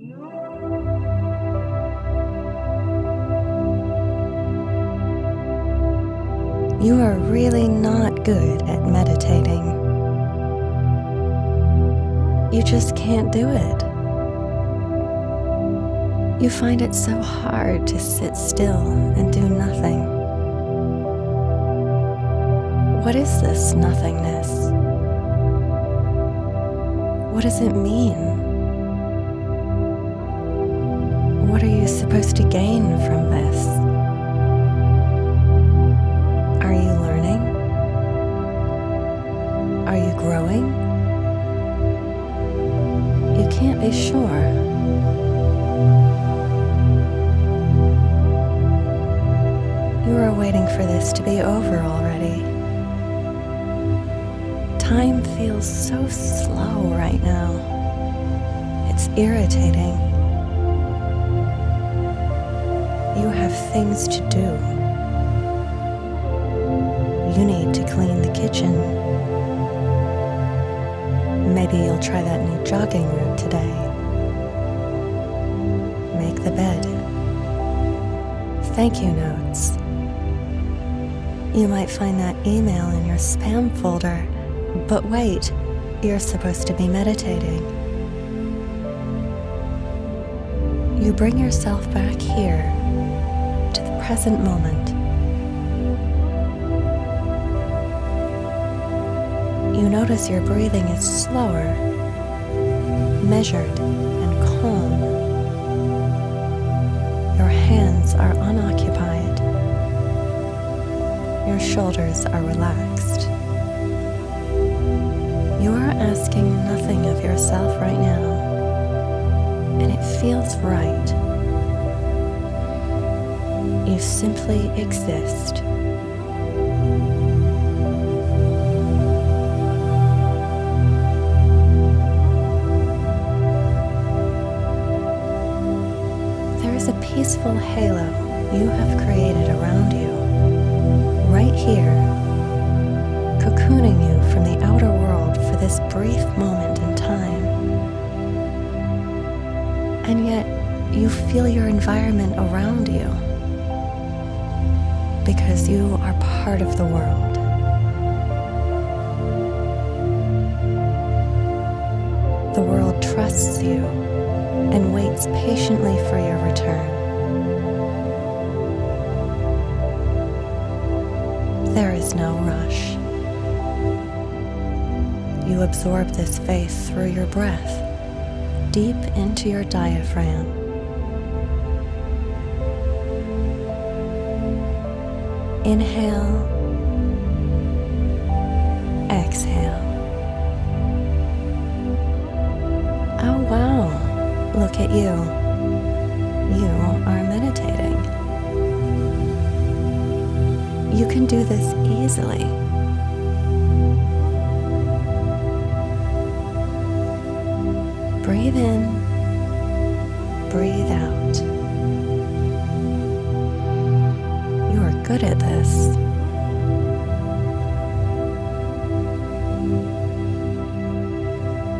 You are really not good at meditating. You just can't do it. You find it so hard to sit still and do nothing. What is this nothingness? What does it mean? Can't be sure. You are waiting for this to be over already. Time feels so slow right now. It's irritating. You have things to do. You need to clean the kitchen. Maybe you'll try that new jogging route today. Make the bed. Thank you notes. You might find that email in your spam folder, but wait, you're supposed to be meditating. You bring yourself back here to the present moment. You notice your breathing is slower, measured, and calm. Your hands are unoccupied. Your shoulders are relaxed. You are asking nothing of yourself right now, and it feels right. You simply exist. A peaceful halo you have created around you, right here, cocooning you from the outer world for this brief moment in time. And yet, you feel your environment around you because you are part of the world. The world trusts you and waits patiently for your return. There is no rush. You absorb this faith through your breath, deep into your diaphragm. Inhale, exhale. Look at you. You are meditating. You can do this easily. Breathe in, breathe out. You are good at this.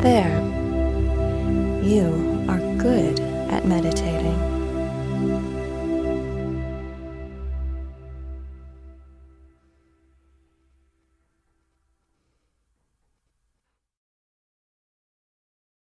There. You good at meditating.